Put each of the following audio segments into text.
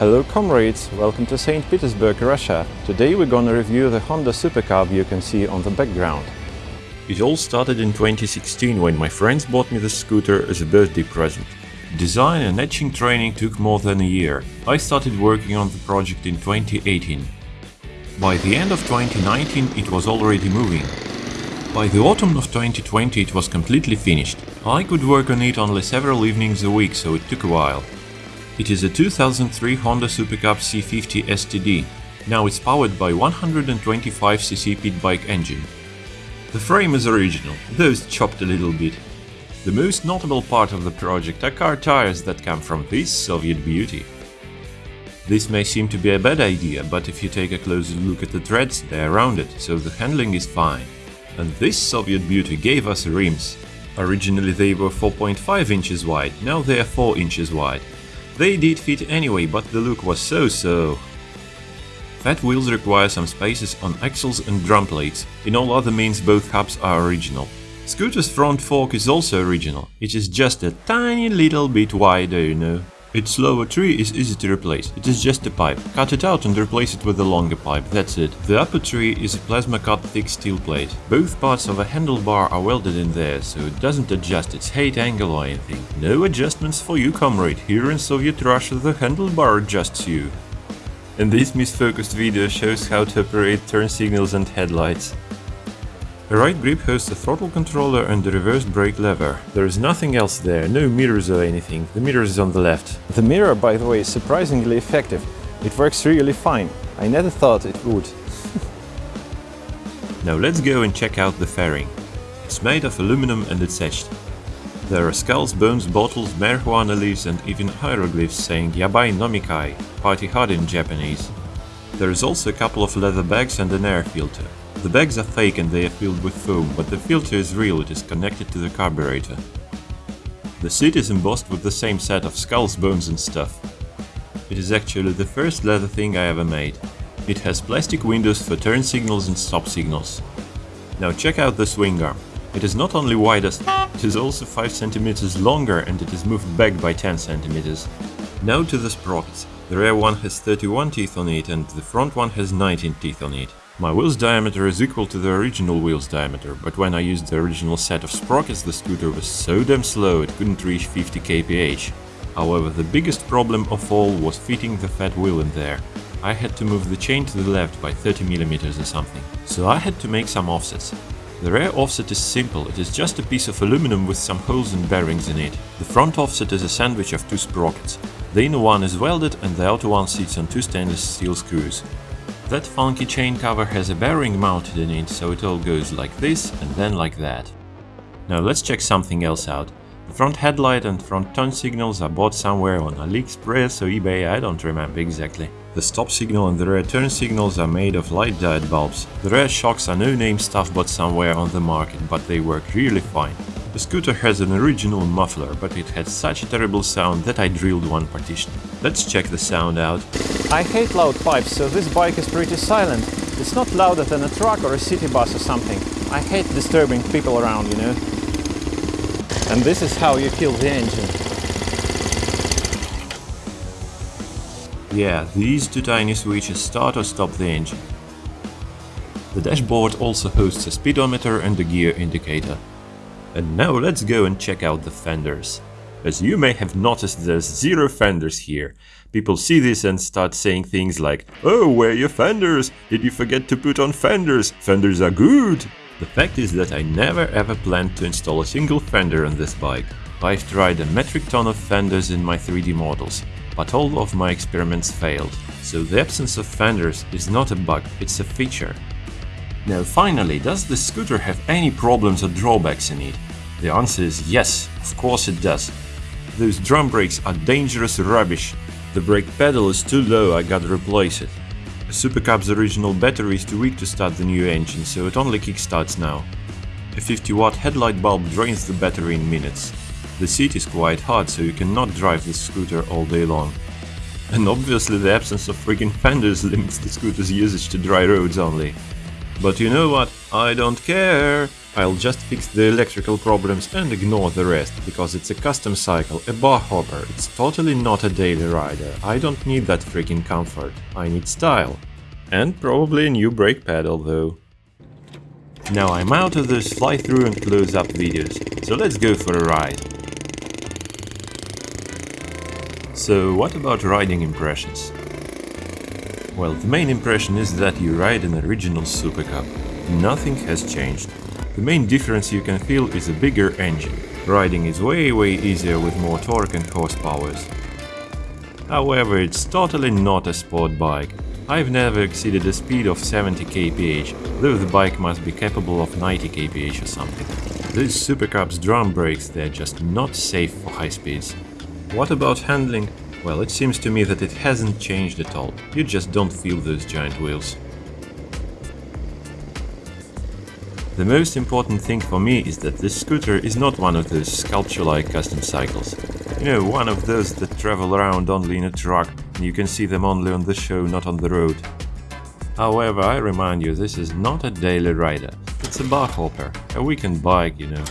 Hello comrades, welcome to St. Petersburg, Russia. Today we're gonna review the Honda Super Cub you can see on the background. It all started in 2016 when my friends bought me the scooter as a birthday present. Design and etching training took more than a year. I started working on the project in 2018. By the end of 2019 it was already moving. By the autumn of 2020 it was completely finished. I could work on it only several evenings a week, so it took a while. It is a 2003 Honda Super Cub C50 STD. Now it's powered by 125cc pit bike engine. The frame is original, though it's chopped a little bit. The most notable part of the project are car tires that come from this Soviet beauty. This may seem to be a bad idea, but if you take a closer look at the treads, they are rounded, so the handling is fine. And this Soviet beauty gave us rims. Originally they were 4.5 inches wide, now they are 4 inches wide. They did fit anyway, but the look was so-so. Fat wheels require some spaces on axles and drum plates, in all other means both hubs are original. Scooter's front fork is also original, it is just a tiny little bit wider, you know. Its lower tree is easy to replace, it is just a pipe. Cut it out and replace it with a longer pipe, that's it. The upper tree is a plasma cut thick steel plate. Both parts of a handlebar are welded in there, so it doesn't adjust its height angle or anything. No adjustments for you comrade, here in Soviet Russia the handlebar adjusts you. And this misfocused video shows how to operate turn signals and headlights. The right grip hosts a throttle controller and the reverse brake lever. There is nothing else there, no mirrors or anything, the mirror is on the left. The mirror, by the way, is surprisingly effective. It works really fine. I never thought it would. now let's go and check out the fairing. It's made of aluminum and it's etched. There are skulls, bones, bottles, marijuana leaves and even hieroglyphs saying Yabai Nomikai, party hard in Japanese. There is also a couple of leather bags and an air filter. The bags are fake and they are filled with foam, but the filter is real, it is connected to the carburetor. The seat is embossed with the same set of skulls, bones and stuff. It is actually the first leather thing I ever made. It has plastic windows for turn signals and stop signals. Now check out the swing arm. It is not only widest, it is also 5 cm longer and it is moved back by 10 cm. Now to the sprockets. The rear one has 31 teeth on it and the front one has 19 teeth on it. My wheel's diameter is equal to the original wheel's diameter, but when I used the original set of sprockets the scooter was so damn slow it couldn't reach 50 kph. However, the biggest problem of all was fitting the fat wheel in there. I had to move the chain to the left by 30mm or something, so I had to make some offsets. The rear offset is simple, it is just a piece of aluminum with some holes and bearings in it. The front offset is a sandwich of two sprockets. The inner one is welded and the outer one sits on two stainless steel screws. That funky chain cover has a bearing mounted in it, so it all goes like this and then like that. Now let's check something else out. The front headlight and front turn signals are bought somewhere on AliExpress or eBay, I don't remember exactly. The stop signal and the rear turn signals are made of light diode bulbs. The rear shocks are no-name stuff bought somewhere on the market, but they work really fine. The scooter has an original muffler, but it had such a terrible sound that I drilled one partition. Let's check the sound out. I hate loud pipes, so this bike is pretty silent. It's not louder than a truck or a city bus or something. I hate disturbing people around, you know. And this is how you kill the engine. Yeah, these two tiny switches start or stop the engine. The dashboard also hosts a speedometer and a gear indicator. And now let's go and check out the fenders. As you may have noticed there's zero fenders here. People see this and start saying things like Oh, where are your fenders? Did you forget to put on fenders? Fenders are good! The fact is that I never ever planned to install a single fender on this bike. I've tried a metric ton of fenders in my 3D models, but all of my experiments failed. So the absence of fenders is not a bug, it's a feature. Now finally, does the scooter have any problems or drawbacks in it? The answer is yes, of course it does. Those drum brakes are dangerous rubbish. The brake pedal is too low, I gotta replace it. A Super Cub's original battery is too weak to start the new engine, so it only kickstarts now. A 50 watt headlight bulb drains the battery in minutes. The seat is quite hard, so you cannot drive the scooter all day long. And obviously the absence of freaking fenders limits the scooter's usage to dry roads only. But you know what? I don't care! I'll just fix the electrical problems and ignore the rest, because it's a custom cycle, a bar hopper, it's totally not a daily rider. I don't need that freaking comfort, I need style. And probably a new brake pedal though. Now I'm out of those fly-through and close-up videos, so let's go for a ride. So what about riding impressions? Well, the main impression is that you ride an original Super Cub. Nothing has changed. The main difference you can feel is a bigger engine. Riding is way way easier with more torque and horsepowers. However, it's totally not a sport bike. I've never exceeded a speed of 70 kph, though the bike must be capable of 90 kph or something. These Super Cubs drum brakes, they're just not safe for high speeds. What about handling? Well, it seems to me that it hasn't changed at all, you just don't feel those giant wheels. The most important thing for me is that this scooter is not one of those sculpture-like custom cycles. You know, one of those that travel around only in a truck, and you can see them only on the show, not on the road. However, I remind you, this is not a daily rider. It's a bar hopper, a weekend bike, you know.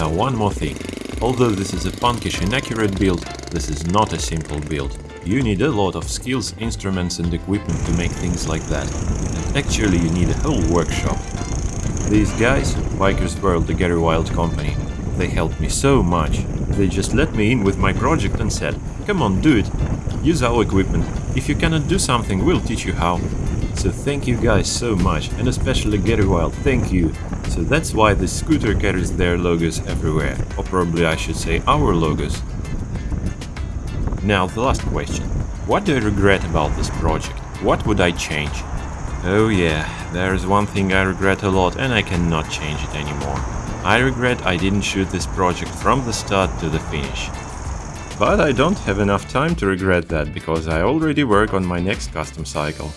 Now one more thing. Although this is a punkish inaccurate build, this is not a simple build. You need a lot of skills, instruments and equipment to make things like that. And actually you need a whole workshop. These guys, Bikers World, the Gary Wild company, they helped me so much. They just let me in with my project and said, come on, do it. Use our equipment. If you cannot do something, we'll teach you how. So thank you guys so much, and especially Gary Wild, thank you. So that's why the scooter carries their logos everywhere, or probably I should say our logos. Now the last question. What do I regret about this project? What would I change? Oh yeah, there's one thing I regret a lot and I cannot change it anymore. I regret I didn't shoot this project from the start to the finish. But I don't have enough time to regret that, because I already work on my next custom cycle.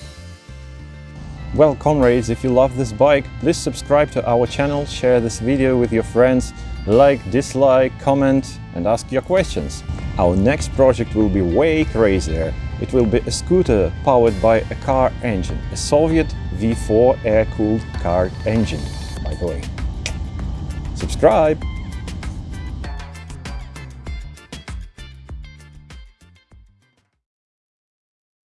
Well, comrades, if you love this bike, please subscribe to our channel, share this video with your friends, like, dislike, comment and ask your questions. Our next project will be way crazier. It will be a scooter powered by a car engine, a Soviet V4 air-cooled car engine, by the way. Subscribe!